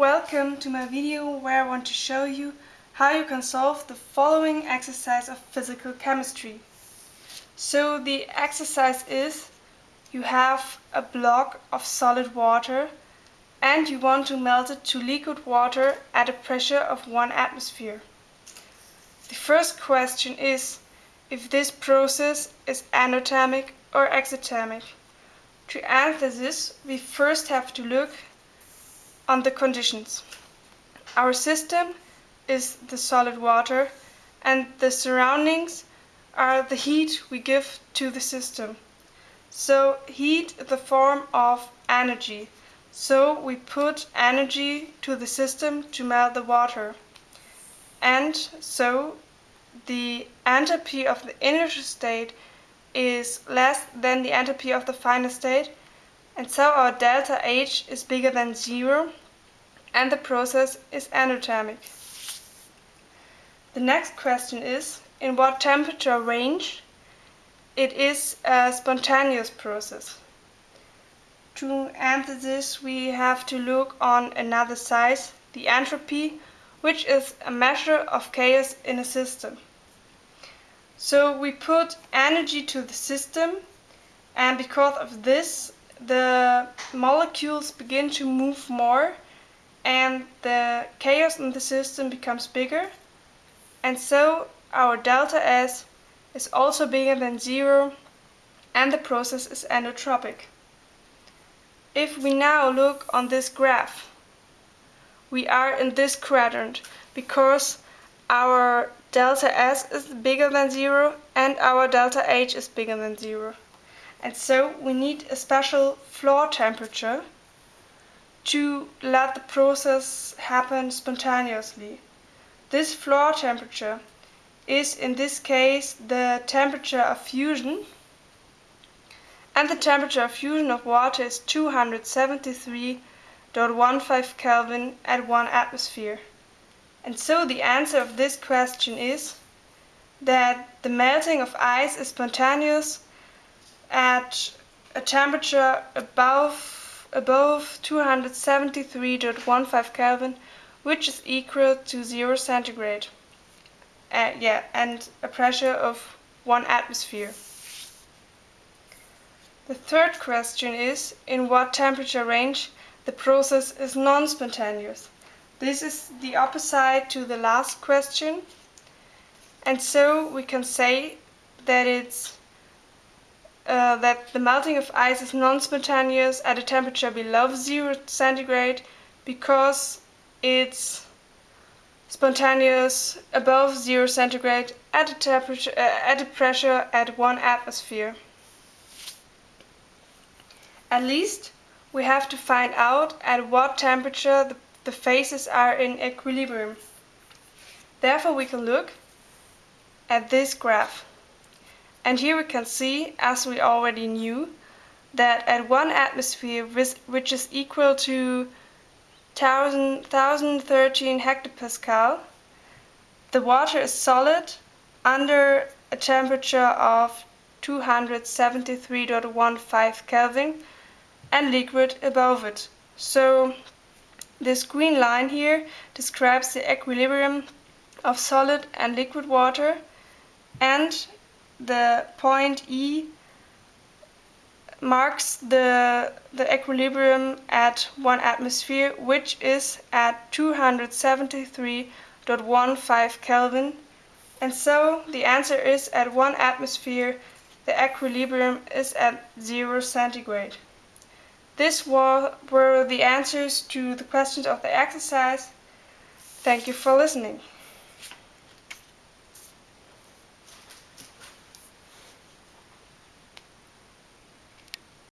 Welcome to my video where I want to show you how you can solve the following exercise of physical chemistry. So the exercise is you have a block of solid water and you want to melt it to liquid water at a pressure of 1 atmosphere. The first question is if this process is endothermic or exothermic. To answer this we first have to look on the conditions. Our system is the solid water and the surroundings are the heat we give to the system. So heat is the form of energy. So we put energy to the system to melt the water. And so the enthalpy of the initial state is less than the enthalpy of the final state and so our delta H is bigger than zero and the process is endothermic. The next question is, in what temperature range it is a spontaneous process. To answer this we have to look on another size, the entropy, which is a measure of chaos in a system. So we put energy to the system and because of this the molecules begin to move more and the chaos in the system becomes bigger and so our delta S is also bigger than zero and the process is endotropic. If we now look on this graph, we are in this quadrant because our delta S is bigger than zero and our delta H is bigger than zero. And so we need a special floor temperature to let the process happen spontaneously. This floor temperature is in this case the temperature of fusion and the temperature of fusion of water is 273.15 Kelvin at 1 atmosphere. And so the answer of this question is that the melting of ice is spontaneous at a temperature above, above 273.15 Kelvin, which is equal to 0 centigrade. Uh, yeah, and a pressure of 1 atmosphere. The third question is, in what temperature range the process is non-spontaneous? This is the opposite to the last question. And so we can say that it's uh, that the melting of ice is non-spontaneous at a temperature below 0 centigrade because it's spontaneous above 0 centigrade at a, temperature, uh, at a pressure at 1 atmosphere. At least we have to find out at what temperature the, the phases are in equilibrium. Therefore we can look at this graph. And here we can see, as we already knew, that at one atmosphere, which is equal to 1013 hectopascal, the water is solid under a temperature of 273.15 Kelvin and liquid above it. So this green line here describes the equilibrium of solid and liquid water and the point E marks the, the equilibrium at 1 atmosphere, which is at 273.15 Kelvin. And so the answer is at 1 atmosphere, the equilibrium is at 0 centigrade. This were the answers to the questions of the exercise. Thank you for listening.